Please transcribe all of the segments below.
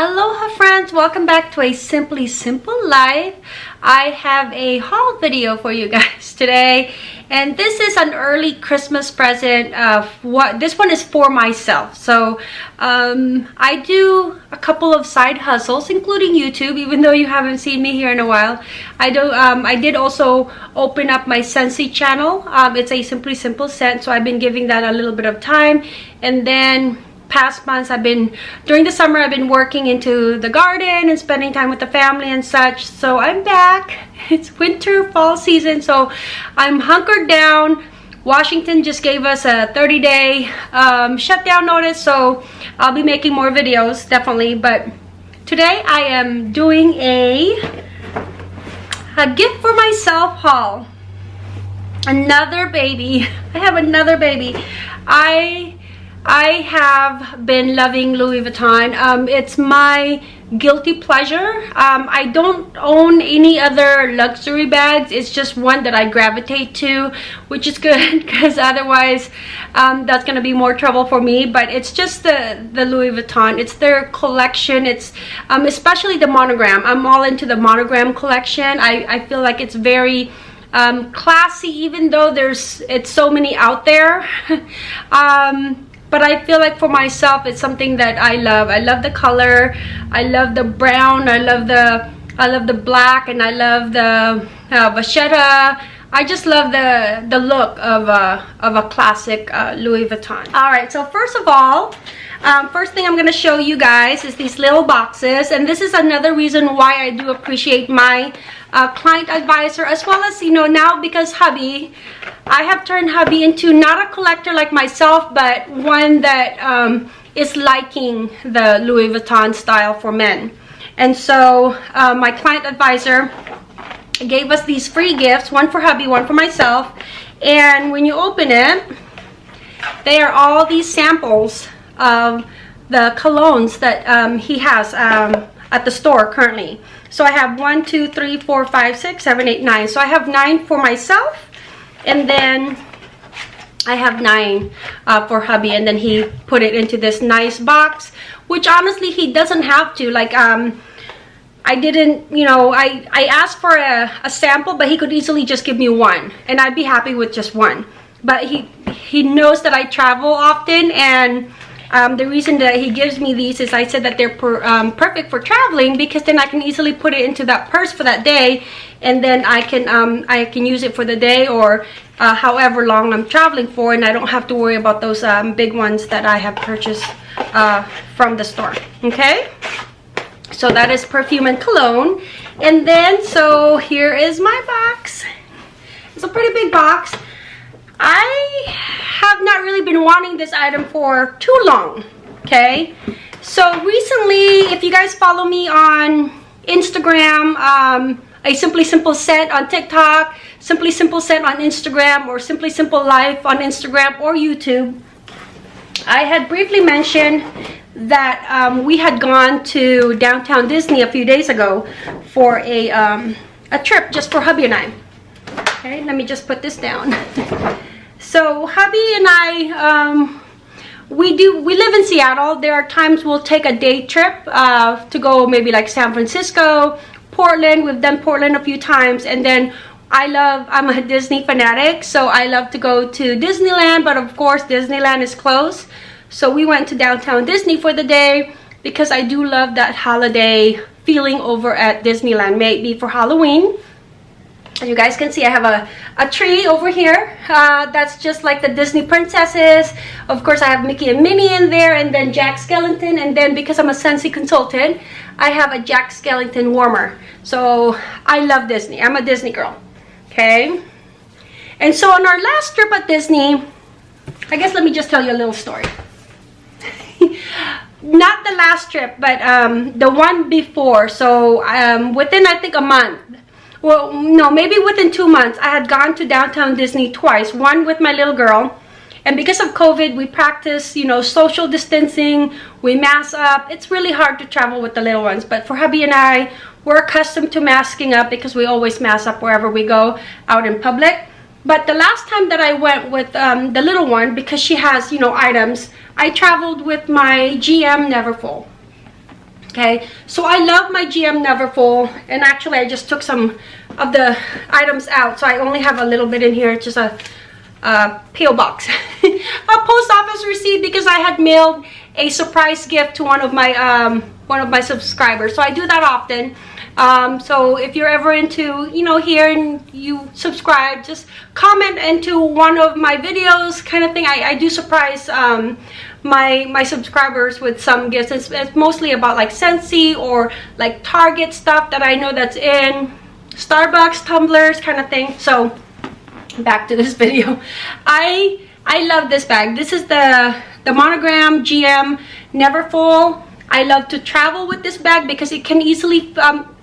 Aloha friends, welcome back to a Simply Simple Life. I have a haul video for you guys today and this is an early Christmas present. of what This one is for myself. So um, I do a couple of side hustles including YouTube even though you haven't seen me here in a while. I do. Um, I did also open up my Scentsy channel. Um, it's a Simply Simple scent so I've been giving that a little bit of time and then past months I've been during the summer I've been working into the garden and spending time with the family and such. So I'm back. It's winter fall season so I'm hunkered down. Washington just gave us a 30 day um, shutdown notice so I'll be making more videos definitely. But today I am doing a a gift for myself haul. Another baby. I have another baby. I I have been loving Louis Vuitton. Um, it's my guilty pleasure. Um, I don't own any other luxury bags. It's just one that I gravitate to, which is good because otherwise um, that's going to be more trouble for me. But it's just the, the Louis Vuitton. It's their collection. It's um, especially the monogram. I'm all into the monogram collection. I, I feel like it's very um, classy even though there's it's so many out there. but I feel like for myself it's something that I love. I love the color. I love the brown. I love the I love the black and I love the uh, vachetta. I just love the the look of a of a classic uh, Louis Vuitton. All right so first of all um, first thing I'm going to show you guys is these little boxes and this is another reason why I do appreciate my uh, client advisor as well as you know now because hubby I have turned hubby into not a collector like myself but one that um, is liking the Louis Vuitton style for men. And so uh, my client advisor gave us these free gifts one for hubby one for myself. And when you open it they are all these samples of the colognes that um, he has um, at the store currently. So I have one, two, three, four, five, six, seven, eight, nine. So I have nine for myself and then I have nine uh, for hubby and then he put it into this nice box which honestly he doesn't have to like um I didn't you know I I asked for a, a sample but he could easily just give me one and I'd be happy with just one but he he knows that I travel often and um, the reason that he gives me these is I said that they're per, um, perfect for traveling because then I can easily put it into that purse for that day and then I can um, I can use it for the day or uh, however long I'm traveling for and I don't have to worry about those um, big ones that I have purchased uh, from the store okay? So that is perfume and cologne. And then so here is my box. It's a pretty big box I have not really been wanting this item for too long, okay? So recently, if you guys follow me on Instagram, um, a Simply Simple Scent on TikTok, Simply Simple Scent on Instagram, or Simply Simple Life on Instagram or YouTube, I had briefly mentioned that um, we had gone to downtown Disney a few days ago for a, um, a trip just for hubby and I. Okay, let me just put this down. so hubby and I, um, we do, we live in Seattle. There are times we'll take a day trip uh, to go maybe like San Francisco, Portland. We've done Portland a few times. And then I love, I'm a Disney fanatic. So I love to go to Disneyland. But of course, Disneyland is closed. So we went to downtown Disney for the day because I do love that holiday feeling over at Disneyland. Maybe for Halloween as you guys can see I have a, a tree over here uh, that's just like the Disney princesses. Of course I have Mickey and Minnie in there and then Jack Skellington and then because I'm a Scentsy consultant I have a Jack Skellington warmer. So I love Disney. I'm a Disney girl okay? And so on our last trip at Disney I guess let me just tell you a little story. Not the last trip but um, the one before. So um, within I think a month well no maybe within two months. I had gone to downtown disney twice one with my little girl. And because of covid we practice you know social distancing. We mask up. It's really hard to travel with the little ones. But for hubby and i we're accustomed to masking up because we always mask up wherever we go out in public. But the last time that i went with um, the little one because she has you know items i traveled with my gm neverfull okay? So i love my gm neverfull and actually i just took some of the items out so i only have a little bit in here just a, a box. A post office receipt because i had mailed a surprise gift to one of my um one of my subscribers so i do that often. Um, so if you're ever into you know here and you subscribe just comment into one of my videos kind of thing. I, I do surprise um, my my subscribers with some gifts. It's, it's mostly about like Scentsy or like Target stuff that I know that's in. Starbucks tumblers kind of thing. So back to this video. I I love this bag. This is the the monogram GM Neverfull. I love to travel with this bag because it can easily um,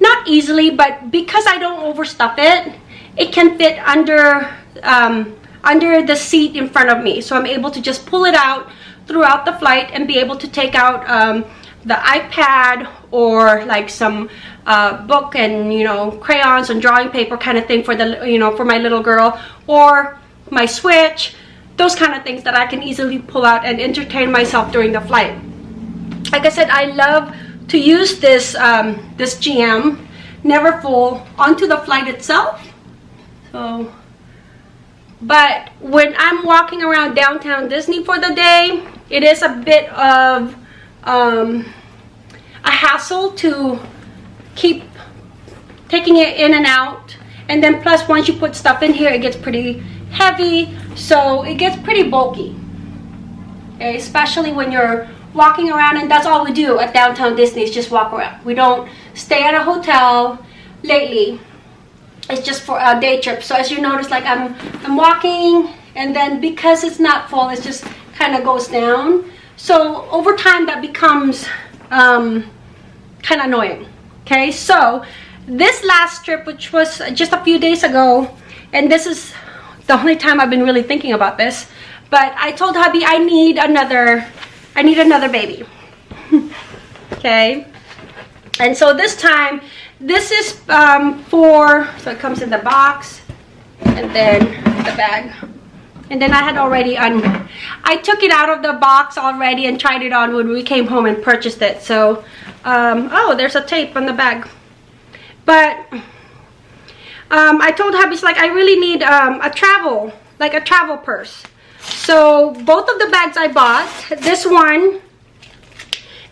not easily but because I don't overstuff it it can fit under um, under the seat in front of me. So I'm able to just pull it out throughout the flight and be able to take out um, the iPad or like some uh, book and you know crayons and drawing paper kind of thing for the you know for my little girl or my switch those kind of things that I can easily pull out and entertain myself during the flight. Like I said I love to use this um, this GM never Neverfull onto the flight itself. So but when I'm walking around downtown Disney for the day it is a bit of um, a hassle to keep taking it in and out. And then plus once you put stuff in here it gets pretty heavy. So it gets pretty bulky. Okay especially when you're walking around and that's all we do at downtown Disney is just walk around. We don't stay at a hotel lately. It's just for a day trip. So as you notice like I'm I'm walking and then because it's not full it's just kind of goes down. So over time that becomes um, kind of annoying okay? So this last trip which was just a few days ago and this is the only time I've been really thinking about this but I told hubby I need another I need another baby okay? And so this time this is um, for so it comes in the box and then the bag and then I had already un I took it out of the box already and tried it on when we came home and purchased it. So um, oh there's a tape on the bag but um, I told hubby's like I really need um, a travel like a travel purse. So both of the bags I bought this one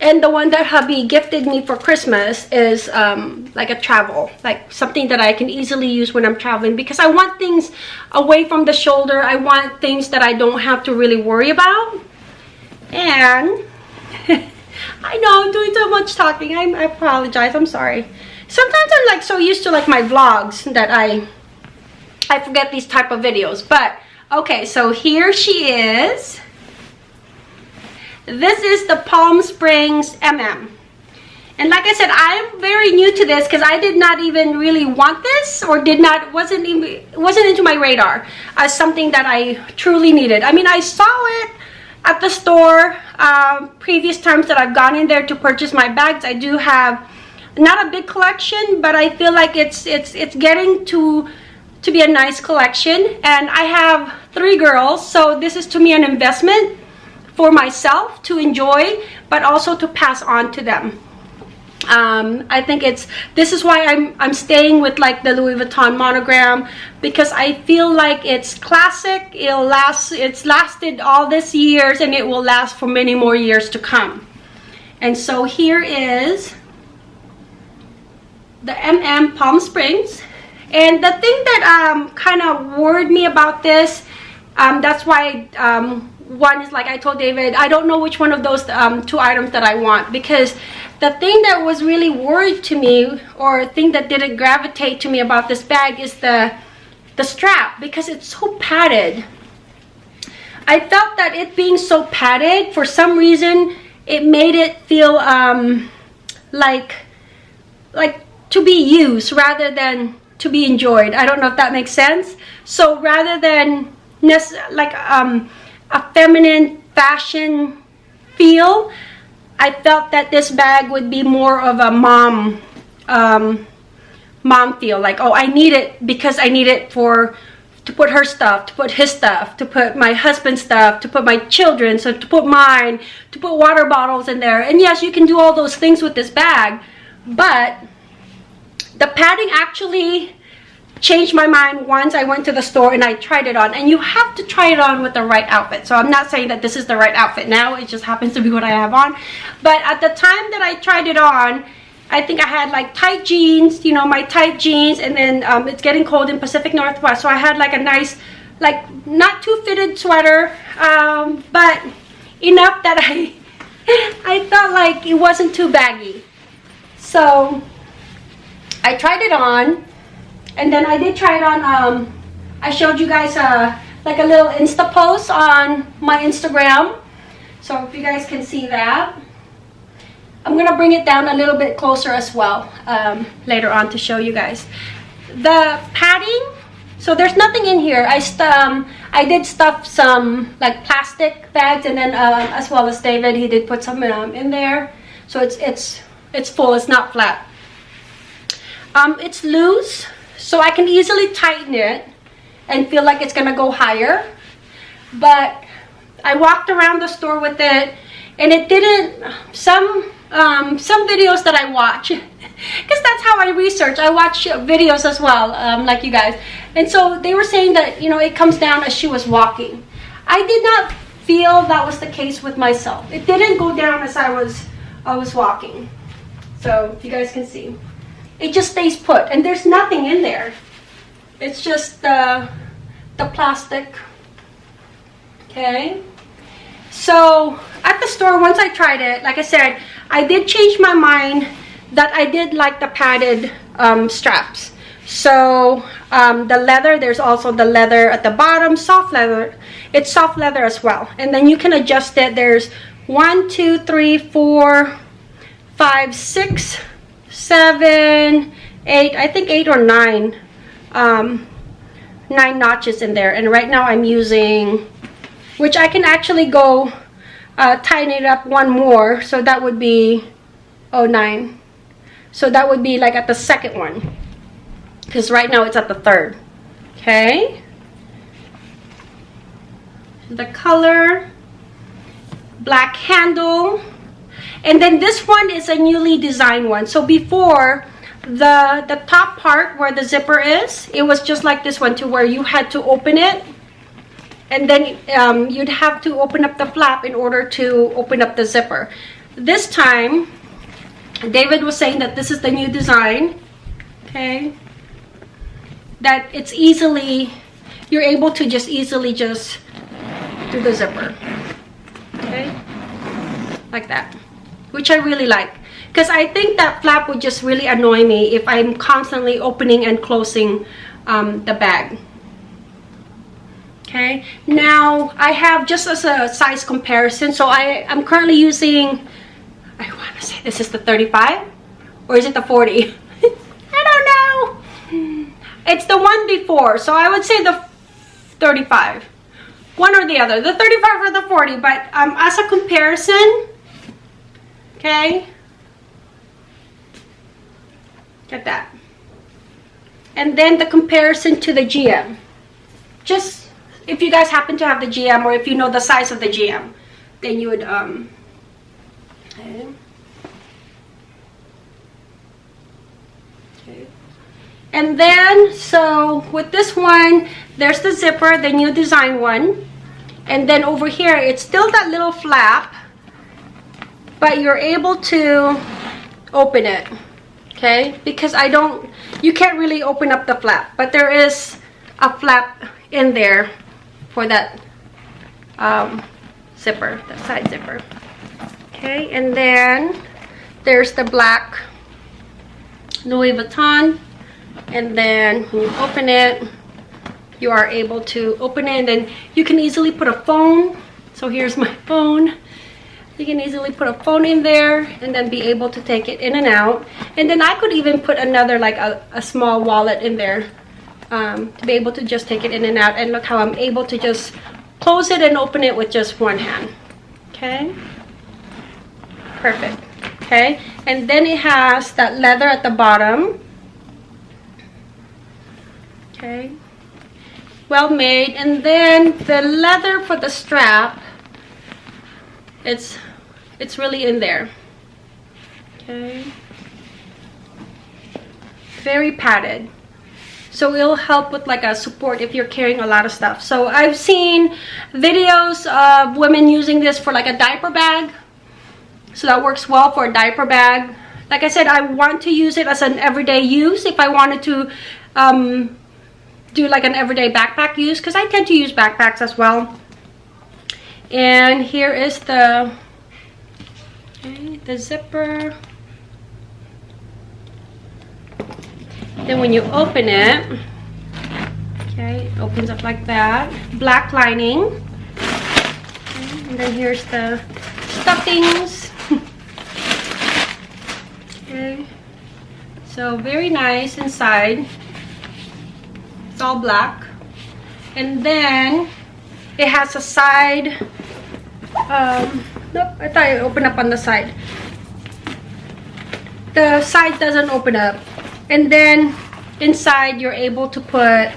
and the one that hubby gifted me for Christmas is um, like a travel like something that I can easily use when I'm traveling because I want things away from the shoulder. I want things that I don't have to really worry about. And I know I'm doing too much talking. I, I apologize. I'm sorry. Sometimes I'm like so used to like my vlogs that I I forget these type of videos. But okay so here she is this is the Palm Springs MM. And like I said, I'm very new to this because I did not even really want this or did not, wasn't even, wasn't into my radar as something that I truly needed. I mean, I saw it at the store um, previous times that I've gone in there to purchase my bags. I do have not a big collection, but I feel like it's, it's, it's getting to, to be a nice collection. And I have three girls, so this is to me an investment for myself to enjoy but also to pass on to them. Um, I think it's this is why I'm I'm staying with like the Louis Vuitton monogram because I feel like it's classic it'll last it's lasted all these years and it will last for many more years to come. And so here is the MM Palm Springs. And the thing that um, kind of worried me about this um, that's why um, one is like I told David, I don't know which one of those um, two items that I want because the thing that was really worried to me or thing that didn't gravitate to me about this bag is the the strap because it's so padded. I felt that it being so padded, for some reason, it made it feel um, like like to be used rather than to be enjoyed. I don't know if that makes sense. So rather than like um, a feminine fashion feel I felt that this bag would be more of a mom um, mom feel like oh I need it because I need it for to put her stuff, to put his stuff, to put my husband's stuff, to put my children, so to put mine, to put water bottles in there. And yes, you can do all those things with this bag, but the padding actually changed my mind once I went to the store and I tried it on. And you have to try it on with the right outfit. So I'm not saying that this is the right outfit now. It just happens to be what I have on. But at the time that I tried it on, I think I had like tight jeans, you know, my tight jeans, and then um, it's getting cold in Pacific Northwest, so I had like a nice, like not too fitted sweater, um, but enough that I, I felt like it wasn't too baggy. So I tried it on, and then I did try it on, um, I showed you guys uh, like a little Insta post on my Instagram. So if you guys can see that. I'm gonna bring it down a little bit closer as well um, later on to show you guys. The padding, so there's nothing in here. I um, I did stuff some like plastic bags and then uh, as well as David, he did put some um, in there. So it's it's it's full, it's not flat. Um, it's loose, so I can easily tighten it and feel like it's gonna go higher. But I walked around the store with it and it didn't, some um, some videos that I watch because that's how I research. I watch videos as well, um, like you guys. And so they were saying that, you know, it comes down as she was walking. I did not feel that was the case with myself. It didn't go down as I was, I was walking. So you guys can see. It just stays put and there's nothing in there. It's just the, the plastic. Okay. So at the store, once I tried it, like I said, I did change my mind that I did like the padded um, straps. So um, the leather, there's also the leather at the bottom, soft leather. It's soft leather as well. And then you can adjust it. There's one, two, three, four, five, six, seven, eight, I think eight or nine, um, nine notches in there. And right now I'm using, which I can actually go uh, tighten it up one more. So that would be 09 so that would be like at the second one. Because right now it's at the third. Okay? The color black handle and then this one is a newly designed one so before the the top part where the zipper is it was just like this one to where you had to open it and then um, you'd have to open up the flap in order to open up the zipper. This time, David was saying that this is the new design, okay? That it's easily, you're able to just easily just do the zipper, okay? Like that, which I really like. Because I think that flap would just really annoy me if I'm constantly opening and closing um, the bag. Okay? Now i have just as a size comparison so i i'm currently using i want to say this is the 35 or is it the 40 i don't know. It's the one before so i would say the 35 one or the other. The 35 or the 40 but um as a comparison okay get that and then the comparison to the gm just if you guys happen to have the GM or if you know the size of the GM, then you would, um, okay. okay. And then, so with this one, there's the zipper, the new design one. And then over here, it's still that little flap, but you're able to open it, okay? Because I don't, you can't really open up the flap, but there is a flap in there for that um, zipper, that side zipper. Okay, and then there's the black Louis Vuitton. And then when you open it, you are able to open it and then you can easily put a phone. So here's my phone. You can easily put a phone in there and then be able to take it in and out. And then I could even put another like a, a small wallet in there um, to be able to just take it in and out. And look how I'm able to just close it and open it with just one hand. Okay? Perfect. Okay? And then it has that leather at the bottom. Okay? Well made. And then the leather for the strap it's it's really in there. Okay. Very padded. So it'll help with like a support if you're carrying a lot of stuff. So i've seen videos of women using this for like a diaper bag. So that works well for a diaper bag. Like i said i want to use it as an everyday use if i wanted to um, do like an everyday backpack use because i tend to use backpacks as well. And here is the okay, the zipper. Then when you open it okay it opens up like that. Black lining. Okay, and then here's the stuffings. Okay. So very nice inside. It's all black. And then it has a side um nope i thought it opened up on the side. The side doesn't open up. And then inside you're able to put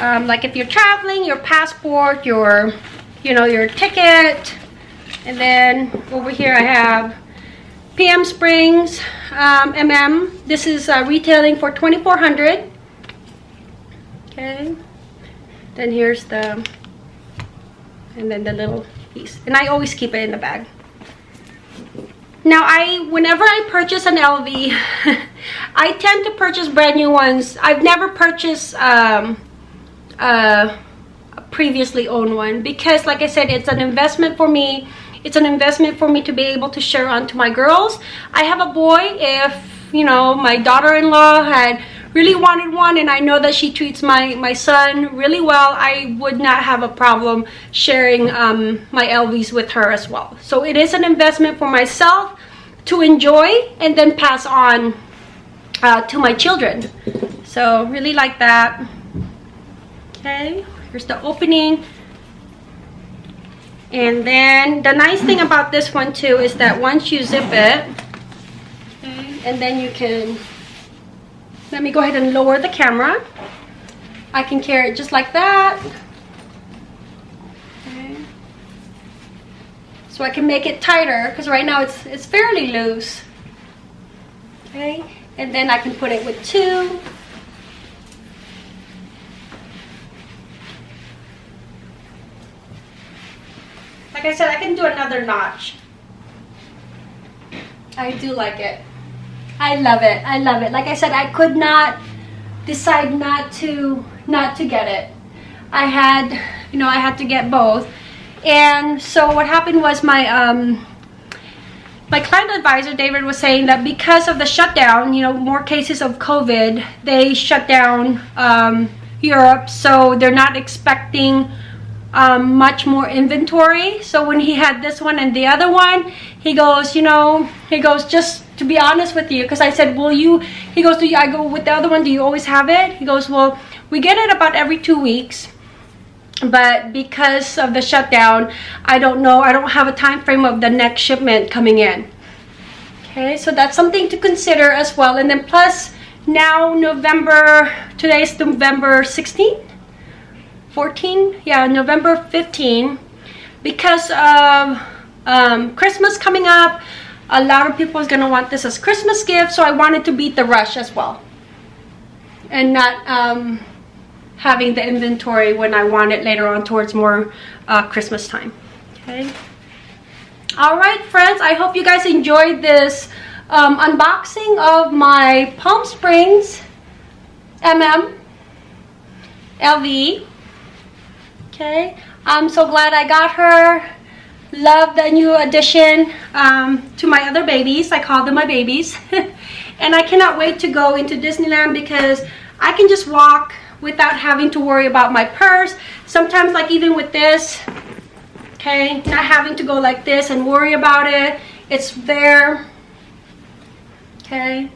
um, like if you're traveling your passport your you know your ticket. And then over here I have Palm Springs um, MM this is uh, retailing for 2400 okay. Then here's the and then the little piece. And I always keep it in the bag. Now I whenever I purchase an LV I tend to purchase brand new ones. I've never purchased um, uh, a previously owned one because like I said it's an investment for me. It's an investment for me to be able to share on to my girls. I have a boy if you know my daughter-in-law had really wanted one and I know that she treats my my son really well. I would not have a problem sharing um, my LVs with her as well. So it is an investment for myself to enjoy and then pass on uh, to my children. So really like that. Okay here's the opening. And then the nice thing about this one too is that once you zip it okay, and then you can let me go ahead and lower the camera. I can carry it just like that. Okay. So I can make it tighter because right now it's, it's fairly loose. Okay, and then I can put it with two. Like I said, I can do another notch. I do like it. I love it. I love it. Like I said, I could not decide not to not to get it. I had, you know, I had to get both. And so what happened was my um my client advisor David was saying that because of the shutdown, you know, more cases of COVID, they shut down um, Europe, so they're not expecting um, much more inventory. So when he had this one and the other one, he goes, you know, he goes, just to be honest with you, because I said, will you, he goes, do you, I go, with the other one, do you always have it? He goes, well, we get it about every two weeks. But because of the shutdown, I don't know, I don't have a time frame of the next shipment coming in. Okay, so that's something to consider as well. And then plus, now November, today's November 16th 14 yeah november 15 because of um, christmas coming up a lot of people is going to want this as christmas gift so i wanted to beat the rush as well. And not um, having the inventory when i want it later on towards more uh, christmas time. Okay. All right friends i hope you guys enjoyed this um, unboxing of my palm springs mm lv okay? I'm so glad i got her. Love the new addition um, to my other babies. I call them my babies. And i cannot wait to go into disneyland because i can just walk without having to worry about my purse. Sometimes like even with this okay not having to go like this and worry about it it's there okay?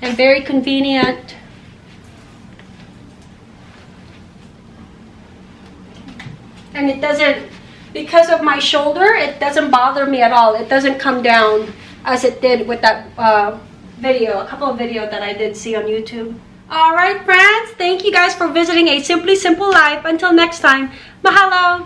And very convenient and it doesn't because of my shoulder it doesn't bother me at all it doesn't come down as it did with that uh, video a couple of videos that I did see on YouTube All right, friends. Thank you guys for visiting a Simply Simple Life. Until next time, mahalo!